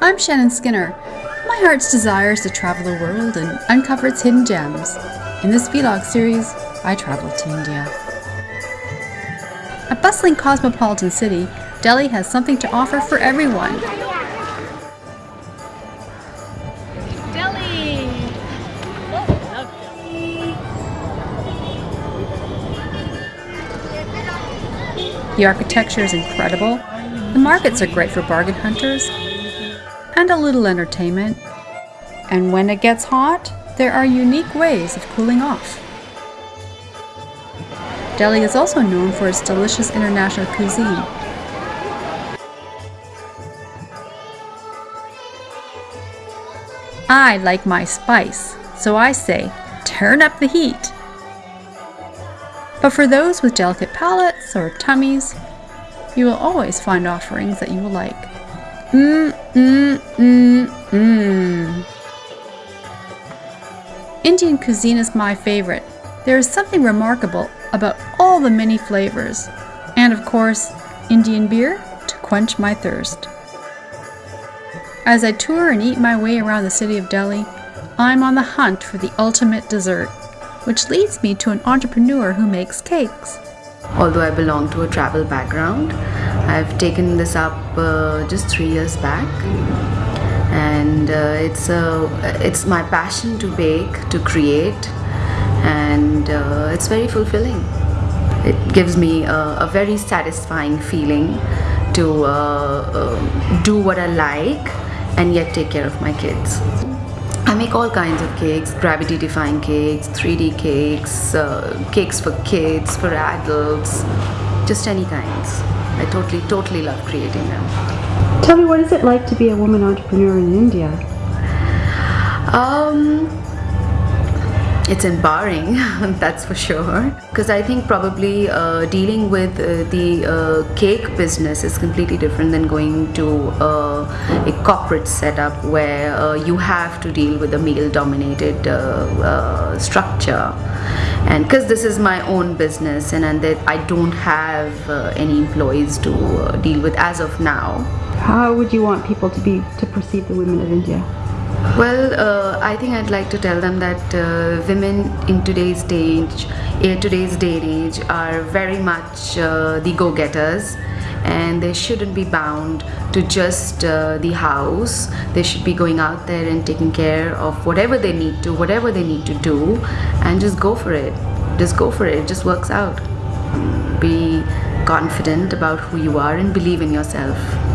I'm Shannon Skinner. My heart's desire is to travel the world and uncover its hidden gems. In this vlog series, I travel to India. A bustling cosmopolitan city, Delhi has something to offer for everyone. Delhi! Love Delhi. The architecture is incredible, the markets are great for bargain hunters, and a little entertainment. And when it gets hot, there are unique ways of cooling off. Delhi is also known for its delicious international cuisine. I like my spice, so I say, turn up the heat. But for those with delicate palates or tummies, you will always find offerings that you will like. Mmm, mmm, mmm, mmm. Indian cuisine is my favorite. There is something remarkable about all the many flavors. And of course, Indian beer to quench my thirst. As I tour and eat my way around the city of Delhi, I'm on the hunt for the ultimate dessert, which leads me to an entrepreneur who makes cakes. Although I belong to a travel background, I've taken this up uh, just three years back. And uh, it's uh, it's my passion to bake to create. And uh, it's very fulfilling. It gives me a, a very satisfying feeling to uh, uh, do what I like and yet take care of my kids. I make all kinds of cakes, gravity defying cakes, 3D cakes, cakes for kids, for adults, just any kinds. I totally, totally love creating them. Tell me, what is it like to be a woman entrepreneur in India? Um, it's empowering that's for sure. Because i think probably uh, dealing with uh, the uh, cake business is completely different than going to uh, a corporate setup where uh, you have to deal with a male dominated uh, structure. And because this is my own business and, and that i don't have any employees to deal with as of now. How would you want people to be to perceive the women of india well, uh, I think I'd like to tell them that uh, women in today's stage, in today's day and age, are very much uh, the go-getters and they shouldn't be bound to just uh, the house. They should be going out there and taking care of whatever they need to, whatever they need to do and just go for it. Just go for it. It just works out. Be confident about who you are and believe in yourself.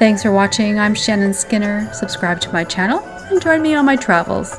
Thanks for watching. I'm Shannon Skinner. Subscribe to my channel and join me on my travels.